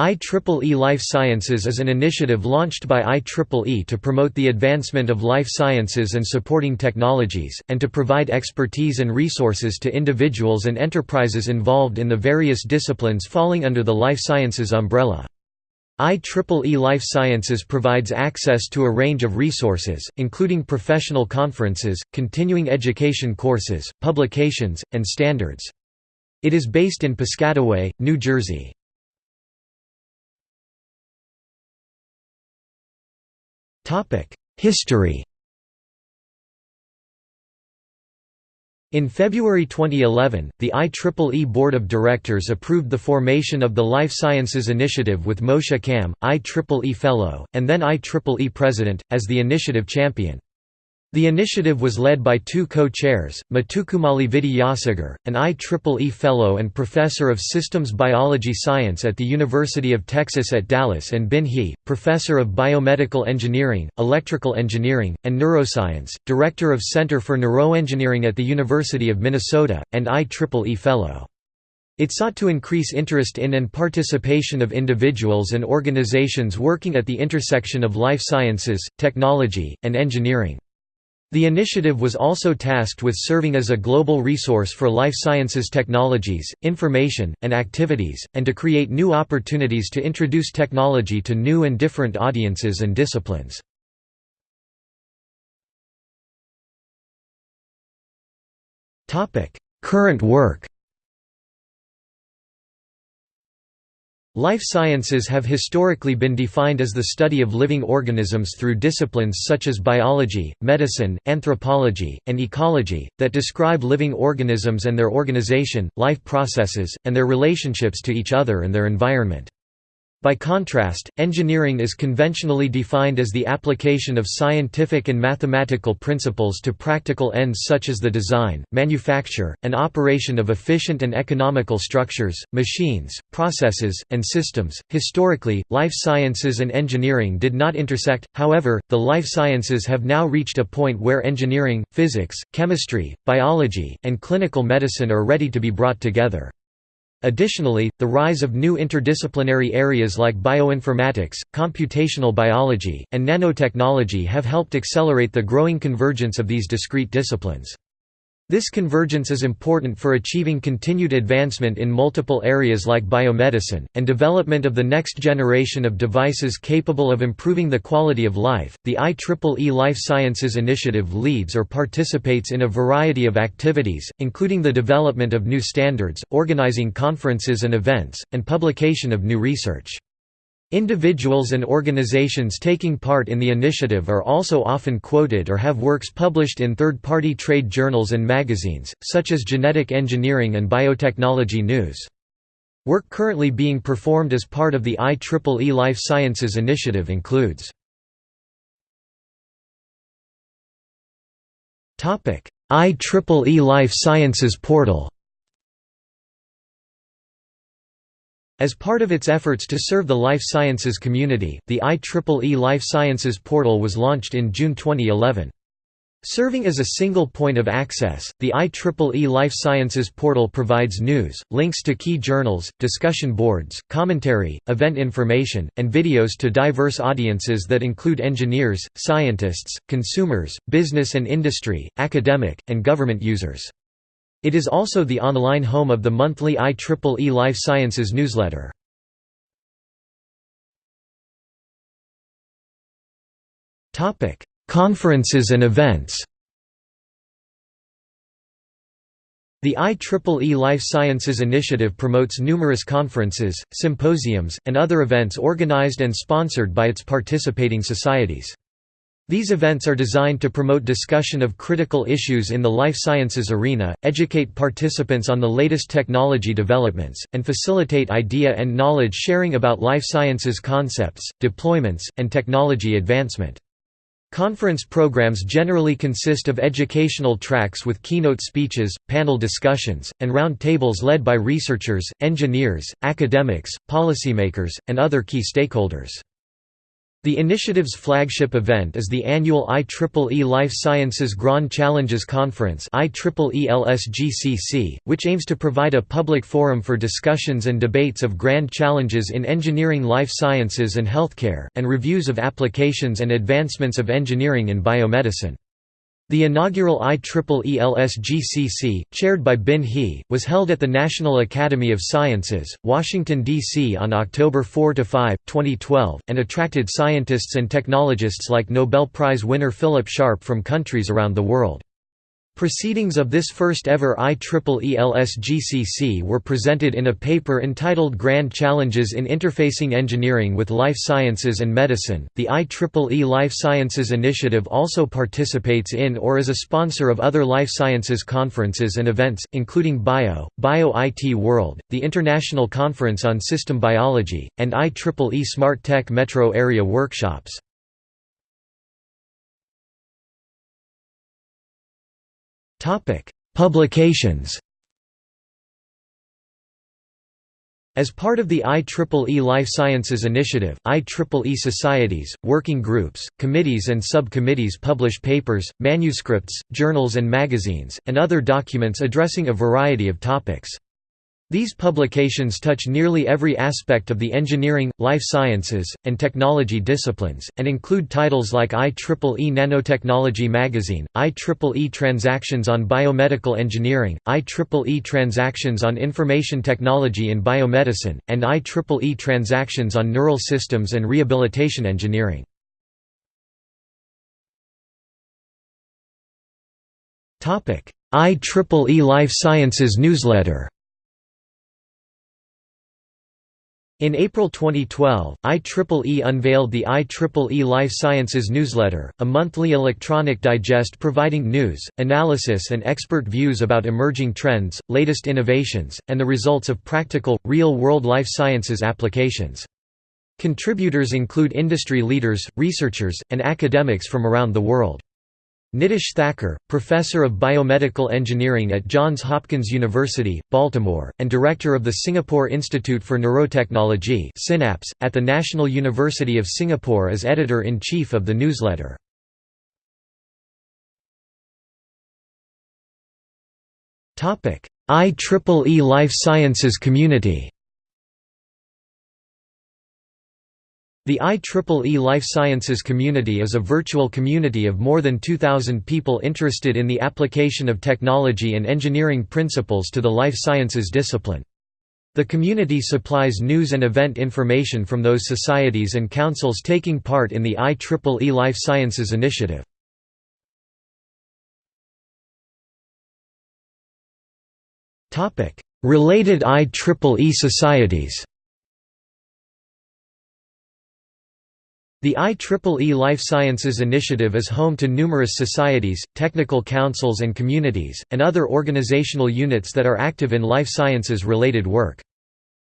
IEEE Life Sciences is an initiative launched by IEEE to promote the advancement of life sciences and supporting technologies, and to provide expertise and resources to individuals and enterprises involved in the various disciplines falling under the life sciences umbrella. IEEE Life Sciences provides access to a range of resources, including professional conferences, continuing education courses, publications, and standards. It is based in Piscataway, New Jersey. History In February 2011, the IEEE Board of Directors approved the formation of the Life Sciences Initiative with Moshe Kam, IEEE Fellow, and then IEEE President, as the initiative champion. The initiative was led by two co-chairs, Mathukumalli Vidyasagar, an IEEE Fellow and Professor of Systems Biology Science at the University of Texas at Dallas and Bin He, Professor of Biomedical Engineering, Electrical Engineering, and Neuroscience, Director of Center for Neuroengineering at the University of Minnesota, and IEEE Fellow. It sought to increase interest in and participation of individuals and organizations working at the intersection of life sciences, technology, and engineering. The initiative was also tasked with serving as a global resource for life sciences technologies, information, and activities, and to create new opportunities to introduce technology to new and different audiences and disciplines. Current work Life sciences have historically been defined as the study of living organisms through disciplines such as biology, medicine, anthropology, and ecology, that describe living organisms and their organization, life processes, and their relationships to each other and their environment. By contrast, engineering is conventionally defined as the application of scientific and mathematical principles to practical ends such as the design, manufacture, and operation of efficient and economical structures, machines, processes, and systems. Historically, life sciences and engineering did not intersect, however, the life sciences have now reached a point where engineering, physics, chemistry, biology, and clinical medicine are ready to be brought together. Additionally, the rise of new interdisciplinary areas like bioinformatics, computational biology, and nanotechnology have helped accelerate the growing convergence of these discrete disciplines. This convergence is important for achieving continued advancement in multiple areas like biomedicine, and development of the next generation of devices capable of improving the quality of life. The IEEE Life Sciences Initiative leads or participates in a variety of activities, including the development of new standards, organizing conferences and events, and publication of new research. Individuals and organizations taking part in the initiative are also often quoted or have works published in third-party trade journals and magazines, such as Genetic Engineering and Biotechnology News. Work currently being performed as part of the IEEE Life Sciences Initiative includes IEEE Life Sciences Portal As part of its efforts to serve the life sciences community, the IEEE Life Sciences Portal was launched in June 2011. Serving as a single point of access, the IEEE Life Sciences Portal provides news, links to key journals, discussion boards, commentary, event information, and videos to diverse audiences that include engineers, scientists, consumers, business and industry, academic, and government users. It is also the online home of the monthly IEEE Life Sciences newsletter. Conferences and events The IEEE Life Sciences Initiative promotes numerous conferences, symposiums, and other events organized and sponsored by its participating societies. These events are designed to promote discussion of critical issues in the life sciences arena, educate participants on the latest technology developments, and facilitate idea and knowledge sharing about life sciences concepts, deployments, and technology advancement. Conference programs generally consist of educational tracks with keynote speeches, panel discussions, and round tables led by researchers, engineers, academics, policymakers, and other key stakeholders. The initiative's flagship event is the annual IEEE Life Sciences Grand Challenges Conference which aims to provide a public forum for discussions and debates of grand challenges in engineering life sciences and healthcare, and reviews of applications and advancements of engineering in biomedicine. The inaugural IEEE LSGCC, chaired by Bin He, was held at the National Academy of Sciences, Washington, D.C. on October 4–5, 2012, and attracted scientists and technologists like Nobel Prize winner Phillip Sharp from countries around the world. Proceedings of this first-ever IEEE LSGCC were presented in a paper entitled Grand Challenges in Interfacing Engineering with Life Sciences and Medicine. The IEEE Life Sciences Initiative also participates in or is a sponsor of other life sciences conferences and events, including BIO, BIO IT World, the International Conference on System Biology, and IEEE Smart Tech Metro Area Workshops. Topic: Publications. As part of the IEEE Life Sciences Initiative, IEEE societies, working groups, committees and subcommittees publish papers, manuscripts, journals and magazines, and other documents addressing a variety of topics. These publications touch nearly every aspect of the engineering, life sciences, and technology disciplines, and include titles like IEEE Nanotechnology Magazine, IEEE Transactions on Biomedical Engineering, IEEE Transactions on Information Technology in Biomedicine, and IEEE Transactions on Neural Systems and Rehabilitation Engineering. IEEE Life Sciences Newsletter In April 2012, IEEE unveiled the IEEE Life Sciences newsletter, a monthly electronic digest providing news, analysis and expert views about emerging trends, latest innovations, and the results of practical, real-world life sciences applications. Contributors include industry leaders, researchers, and academics from around the world. Nitish Thakor, professor of biomedical engineering at Johns Hopkins University, Baltimore, and director of the Singapore Institute for Neurotechnology SINAPSE, at the National University of Singapore is editor-in-chief of the newsletter. IEEE Life Sciences Community The IEEE Life Sciences community is a virtual community of more than 2,000 people interested in the application of technology and engineering principles to the life sciences discipline. The community supplies news and event information from those societies and councils taking part in the IEEE Life Sciences initiative. Related IEEE societies The IEEE Life Sciences Initiative is home to numerous societies, technical councils and communities, and other organizational units that are active in life sciences-related work.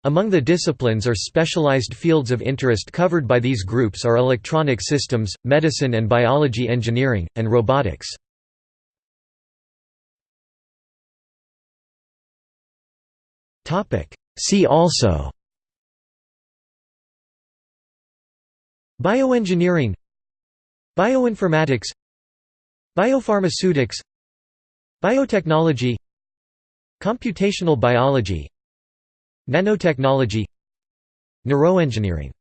Among the disciplines or specialized fields of interest covered by these groups are electronic systems, medicine and biology engineering, and robotics. See also Bioengineering Bioinformatics Biopharmaceutics Biotechnology Computational biology Nanotechnology Neuroengineering